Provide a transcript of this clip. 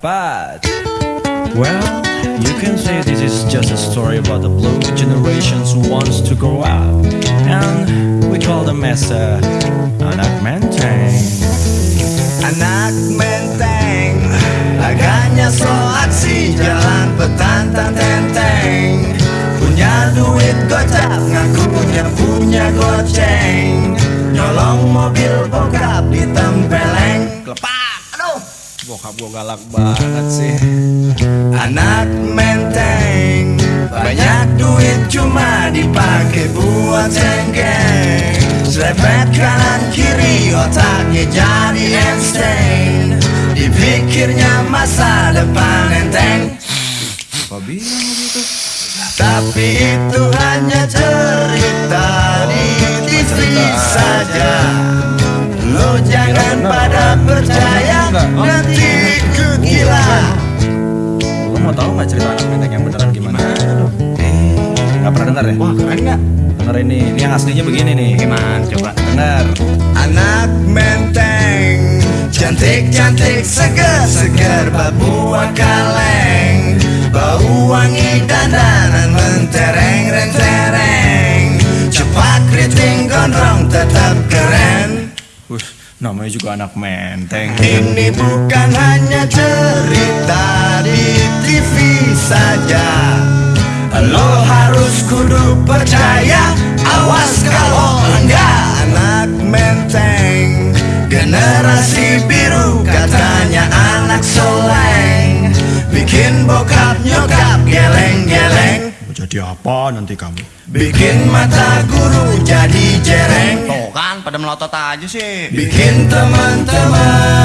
But, well, you can say this is just a story about the blue generations who wants to grow up. And we call them as a anak menteng. Anak menteng Laganya so aksi Jalan petantang tenteng Punya duit gocap Ngakunya punya goceng Nyolong mobil bokap Kelepak Aduh Bokap gue galak banget sih. Anak menteng Banyak duit cuma dipakai buat cengkeng Serempet kanan kiri otaknya jadi Einstein Dipikirnya masa depan enteng bilang begitu? Tapi itu hanya cerita di TV saja Lo jangan pada percaya nanti cerita anak menteng yang beneran gimana? Eh, nggak pernah dengar ya? Wah keren gak? Denger ini, ini yang aslinya begini nih. Gimana coba? Dengar. Anak menteng Cantik-cantik seger-seger Babua kaleng Bau wangi dandanan mentereng rentereng Cepat keriting gondrong tetap keren Wih, namanya juga anak menteng. Ini bukan hanya cerita di TV saja. Lo harus kudu percaya Awas kalau enggak Anak menteng. Generasi biru katanya anak soleng. Bikin bokap nyokap geleng-geleng. Mau jadi apa nanti kamu? Bikin mata guru jadi jereng. Tuh kan, pada melotot aja sih. Bikin teman-teman